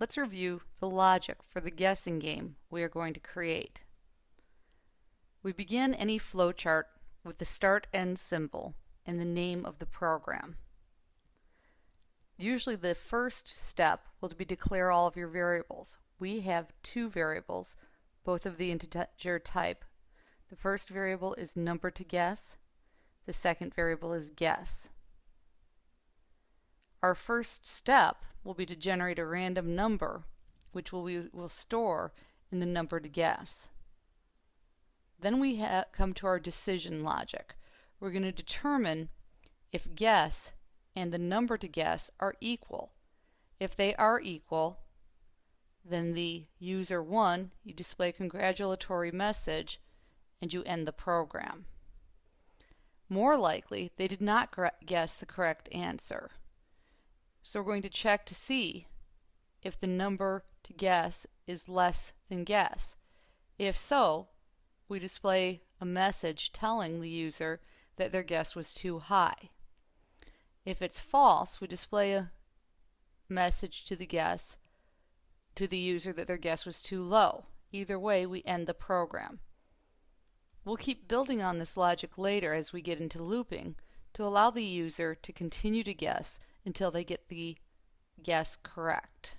let's review the logic for the guessing game we are going to create. We begin any flowchart with the start-end symbol and the name of the program. Usually the first step will be declare all of your variables. We have two variables, both of the integer type. The first variable is number to guess. The second variable is guess. Our first step will be to generate a random number, which we will store in the number to guess. Then we come to our decision logic. We're going to determine if guess and the number to guess are equal. If they are equal, then the user won, you display a congratulatory message and you end the program. More likely, they did not guess the correct answer. So we're going to check to see if the number to guess is less than guess. If so, we display a message telling the user that their guess was too high. If it's false, we display a message to the guess to the user that their guess was too low. Either way, we end the program. We'll keep building on this logic later as we get into looping to allow the user to continue to guess until they get the guess correct.